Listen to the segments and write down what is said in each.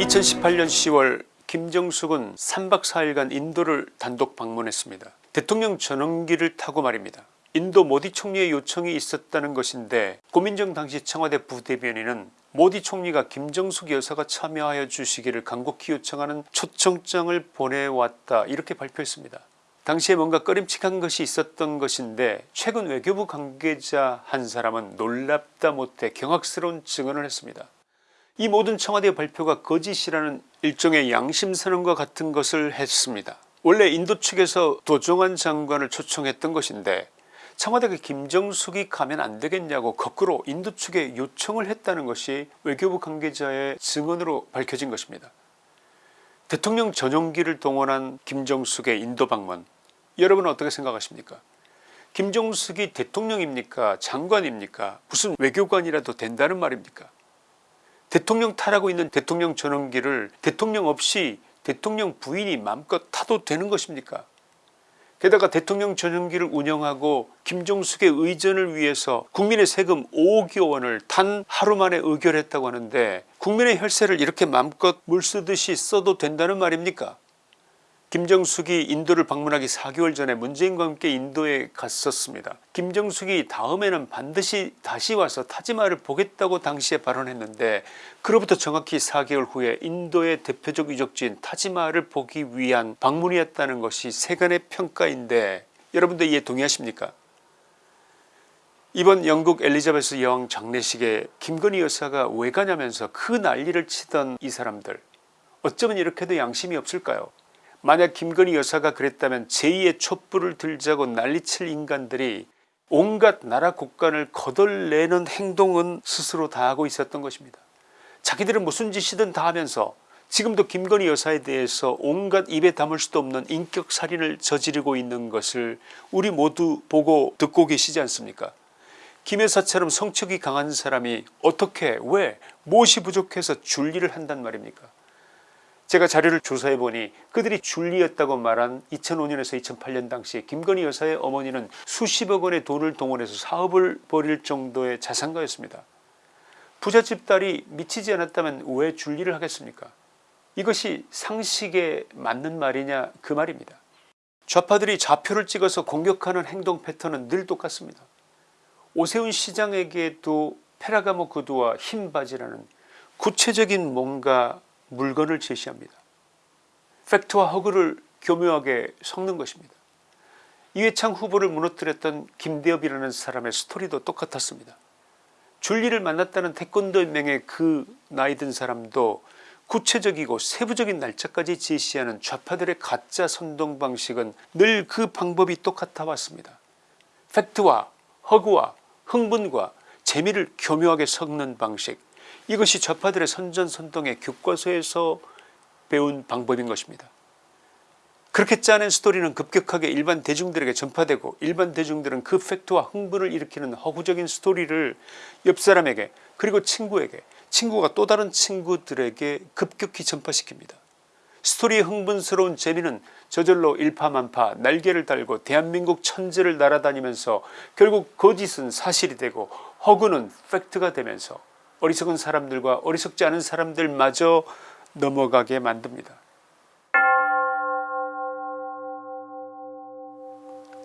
2018년 10월 김정숙은 3박 4일간 인도를 단독 방문했습니다. 대통령 전용기를 타고 말입니다. 인도 모디 총리의 요청이 있었다는 것인데 고민정 당시 청와대 부대변인은 모디 총리가 김정숙 여사가 참여하여 주시기를 간곡히 요청하는 초청장을 보내왔다 이렇게 발표했습니다. 당시에 뭔가 꺼림칙한 것이 있었던 것인데 최근 외교부 관계자 한 사람은 놀랍다 못해 경악스러운 증언을 했습니다. 이 모든 청와대 발표가 거짓이라는 일종의 양심선언과 같은 것을 했습니다. 원래 인도 측에서 도종환 장관을 초청했던 것인데 청와대가 김정숙이 가면 안되겠냐고 거꾸로 인도 측에 요청을 했다는 것이 외교부 관계자의 증언으로 밝혀진 것입니다. 대통령 전용기를 동원한 김정숙의 인도 방문 여러분은 어떻게 생각하십니까 김정숙이 대통령입니까 장관입니까 무슨 외교관이라도 된다는 말입니까 대통령 타라고 있는 대통령 전용기를 대통령 없이 대통령 부인이 마음껏 타도 되는 것입니까? 게다가 대통령 전용기를 운영하고 김종숙의 의전을 위해서 국민의 세금 5억 원을 단 하루 만에 의결했다고 하는데 국민의 혈세를 이렇게 마음껏 물쓰듯이 써도 된다는 말입니까 김정숙이 인도를 방문하기 4개월 전에 문재인과 함께 인도에 갔었습니다. 김정숙이 다음에는 반드시 다시 와서 타지마를 보겠다고 당시에 발언했는데 그로부터 정확히 4개월 후에 인도의 대표적 유적지인 타지마를 보기 위한 방문이었다는 것이 세간의 평가인데 여러분들 이에 동의하십니까? 이번 영국 엘리자베스 여왕 장례식에 김건희 여사가 왜 가냐면서 그 난리를 치던 이 사람들. 어쩌면 이렇게도 양심이 없을까요 만약 김건희 여사가 그랬다면 제2의 촛불을 들자고 난리칠 인간들이 온갖 나라 국간을 거덜내는 행동은 스스로 다 하고 있었던 것입니다. 자기들은 무슨 짓이든 다 하면서 지금도 김건희 여사에 대해서 온갖 입에 담을 수도 없는 인격살인을 저지르고 있는 것을 우리 모두 보고 듣고 계시지 않습니까 김 여사처럼 성격이 강한 사람이 어떻게 왜 무엇이 부족해서 줄리를 한단 말입니까 제가 자료를 조사해 보니 그들이 줄리였다고 말한 2005년에서 2008년 당시 김건희 여사의 어머니는 수십억 원의 돈을 동원해서 사업을 벌일 정도의 자산가였습니다. 부잣집 딸이 미치지 않았다면 왜 줄리를 하겠습니까 이것이 상식에 맞는 말이냐 그 말입니다. 좌파들이 좌표를 찍어서 공격하는 행동 패턴은 늘 똑같습니다. 오세훈 시장에게도 페라가모 구두와 흰 바지라는 구체적인 뭔가 물건을 제시합니다. 팩트와 허구를 교묘하게 섞는 것입니다. 이회창 후보를 무너뜨렸던 김대엽이라는 사람의 스토리도 똑같았습니다. 줄리를 만났다는 태권도 연맹의 그 나이 든 사람도 구체적이고 세부적인 날짜까지 제시하는 좌파들의 가짜 선동 방식은 늘 그 방법이 똑같아 왔습니다. 팩트와 허구와 흥분과 재미를 교묘하게 섞는 방식 이것이 좌파들의 선전선동의 교과서에서 배운 방법인 것입니다. 그렇게 짜낸 스토리는 급격하게 일반 대중들에게 전파되고 일반 대중들은 그 팩트와 흥분을 일으키는 허구적인 스토리를 옆사람에게 그리고 친구에게 친구가 또 다른 친구들에게 급격히 전파시킵니다. 스토리의 흥분스러운 재미는 저절로 일파만파 날개를 달고 대한민국 천지를 날아다니면서 결국 거짓은 사실이 되고 허구는 팩트가 되면서 어리석은 사람들과 어리석지 않은 사람들마저 넘어가게 만듭니다.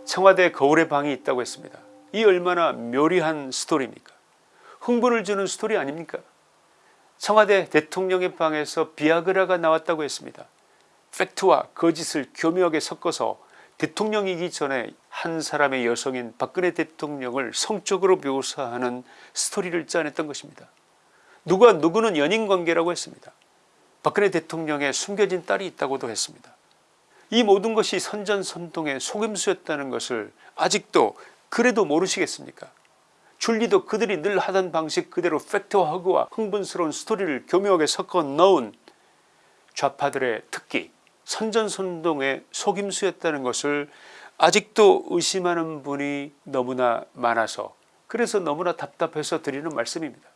청와대 거울의 방이 있다고 했습니다. 이 얼마나 묘리한 스토리입니까 흥분을 주는 스토리 아닙니까 청와대 대통령의 방에서 비아그라가 나왔다고 했습니다. 팩트와 거짓을 교묘하게 섞어서 대통령이기 전에 한 사람의 여성인 박근혜 대통령을 성적으로 묘사하는 스토리를 짜냈던 것입니다. 누가 누구는 연인관계라고 했습니다. 박근혜 대통령의 숨겨진 딸이 있다고도 했습니다. 이 모든 것이 선전선동의 속임수였다는 것을 아직도 그래도 모르시겠습니까 줄리도 그들이 늘 하던 방식 그대로 팩트와 허구와 흥분스러운 스토리를 교묘하게 섞어 넣은 좌파들의 특기 선전선동의 속임수였다는 것을 아직도 의심하는 분이 너무나 많아서 그래서 너무나 답답해서 드리는 말씀입니다.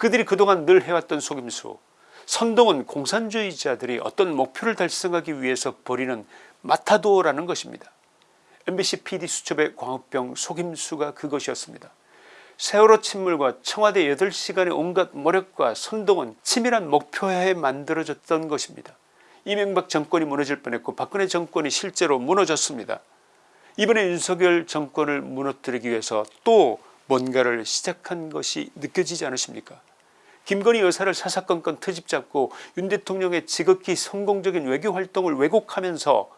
그들이 그동안 늘 해왔던 속임수 선동은 공산주의자들이 어떤 목표를 달성하기 위해서 벌이는 마타도라는 것입니다. MBC PD 수첩의 광우병 속임수가 그것이었습니다. 세월호 침몰과 청와대 8시간의 온갖 모력과 선동은 치밀한 목표하에 만들어졌던 것입니다. 이명박 정권이 무너질 뻔했고 박근혜 정권이 실제로 무너졌습니다. 이번에 윤석열 정권을 무너뜨리기 위해서 또 뭔가를 시작한 것이 느껴지지 않으십니까 김건희 여사를 사사건건 트집 잡고 윤 대통령의 지극히 성공적인 외교활동을 왜곡하면서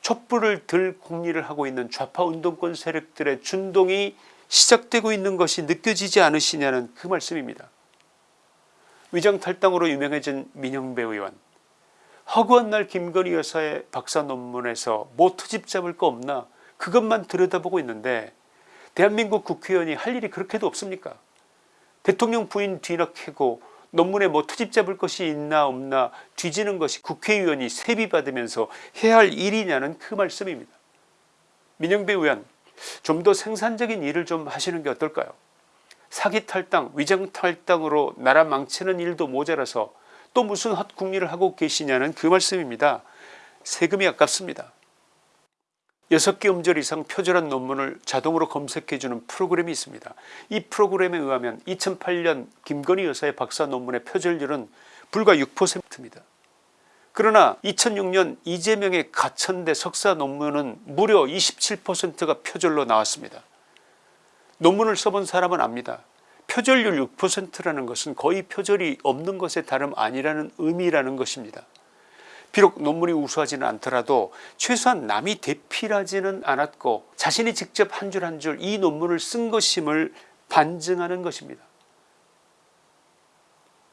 촛불을 들 공리를 하고 있는 좌파 운동권 세력들의 준동이 시작되고 있는 것이 느껴지지 않으시냐는 그 말씀입니다. 위장탈당으로 유명해진 민영배 의원 허구한 날 김건희 여사의 박사 논문에서 뭐 트집 잡을 거 없나 그것만 들여다보고 있는데 대한민국 국회의원이 할 일이 그렇게도 없습니까 대통령 부인 뒤늦게고 논문에 뭐 트집 잡을 것이 있나 없나 뒤지는 것이 국회의원이 세비 받으면서 해야 할 일이냐는 그 말씀입니다. 민영배 의원 좀 더 생산적인 일을 좀 하시는 게 어떨까요 사기 탈당 위장 탈당으로 나라 망치는 일도 모자라서 또 무슨 헛궁리를 하고 계시냐는 그 말씀입니다. 세금이 아깝습니다. 6개 음절 이상 표절한 논문을 자동으로 검색해주는 프로그램이 있습니다. 이 프로그램에 의하면 2008년 김건희 여사의 박사 논문의 표절률은 불과 6%입니다. 그러나 2006년 이재명의 가천대 석사 논문은 무려 27%가 표절로 나왔습니다. 논문을 써본 사람은 압니다. 표절률 6%라는 것은 거의 표절이 없는 것에 다름 아니라는 의미라는 것입니다. 비록 논문이 우수하지는 않더라도 최소한 남이 대필하지는 않았고 자신이 직접 한 줄 한 줄 이 논문을 쓴 것임을 반증하는 것입니다.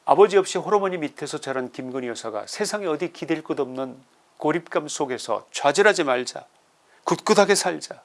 아버지 없이 호르머니 밑에서 자란 김건희 여사가 세상에 어디 기댈 것 없는 고립감 속에서 좌절하지 말자 굳굳하게 살자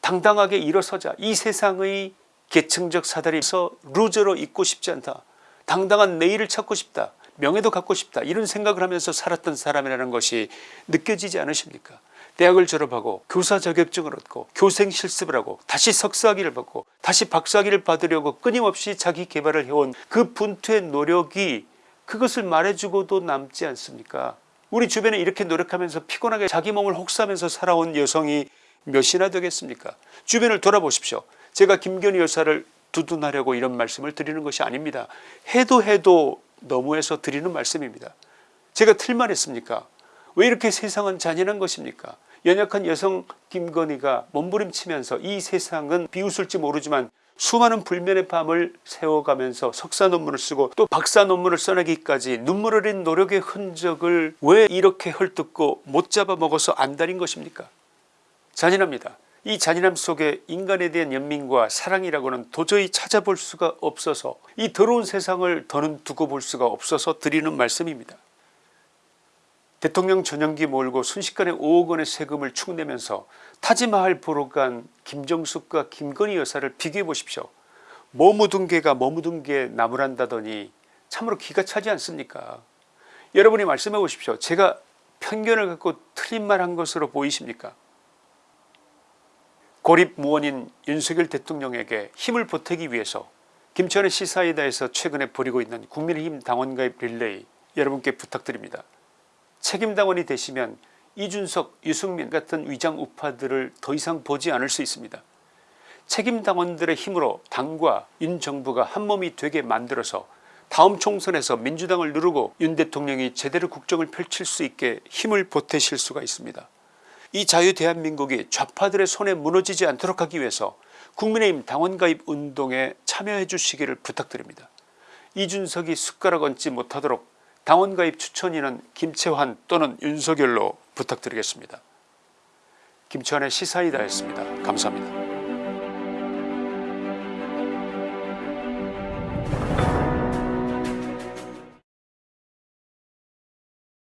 당당하게 일어서자 이 세상의 계층적 사다리에서 루저로 있고 싶지 않다 당당한 내일을 찾고 싶다 명예도 갖고 싶다. 이런 생각을 하면서 살았던 사람이라는 것이 느껴지지 않으십니까? 대학을 졸업하고 교사 자격증을 얻고 교생 실습을 하고 다시 석사학위를 받고 다시 박사학위를 받으려고 끊임없이 자기 개발을 해온 그 분투의 노력이 그것을 말해주고도 남지 않습니까? 우리 주변에 이렇게 노력하면서 피곤하게 자기 몸을 혹사하면서 살아온 여성이 몇이나 되겠습니까? 주변을 돌아보십시오. 제가 김건희 여사를 두둔하려고 이런 말씀을 드리는 것이 아닙니다. 해도 해도 너무해서 드리는 말씀입니다. 제가 틀만 했습니까? 왜 이렇게 세상은 잔인한 것입니까? 연약한 여성 김건희가 몸부림치면서 이 세상은 비웃을지 모르지만 수많은 불면의 밤을 세워가면서 석사 논문을 쓰고 또 박사 논문을 써내기까지 눈물 흘린 노력의 흔적을 왜 이렇게 헐뜯고 못 잡아먹어서 안달인 것입니까? 잔인합니다 이 잔인함 속에 인간에 대한 연민과 사랑이라고는 도저히 찾아볼 수가 없어서 이 더러운 세상을 더는 두고 볼 수가 없어서 드리는 말씀입니다 대통령 전용기 몰고 순식간에 5억 원의 세금을 축내면서 타지마할 보러 간 김정숙과 김건희 여사를 비교해 보십시오. 뭐 묻은 개가 뭐 묻은 개 나무란다더니 참으로 기가 차지 않습니까 여러분이 말씀해 보십시오. 제가 편견을 갖고 틀린 말 한 것으로 보이십니까 고립무원인 윤석열 대통령에게 힘을 보태기 위해서 김천의 시사이다에서 최근에 벌이고 있는 국민의힘 당원가입 릴레이 여러분께 부탁드립니다. 책임당원이 되시면 이준석 유승민 같은 위장 우파들을 더 이상 보지 않을 수 있습니다. 책임당원들의 힘으로 당과 윤 정부가 한몸이 되게 만들어서 다음 총선에서 민주당을 누르고 윤 대통령이 제대로 국정을 펼칠 수 있게 힘을 보태실 수가 있습니다. 이 자유 대한민국이 좌파들의 손에 무너지지 않도록 하기 위해서 국민의힘 당원가입 운동에 참여해 주시기를 부탁드립니다. 이준석이 숟가락 얹지 못하도록 당원가입 추천인은 김채환 또는 윤석열로 부탁드리겠습니다. 김치환의 시사이다였습니다. 감사합니다.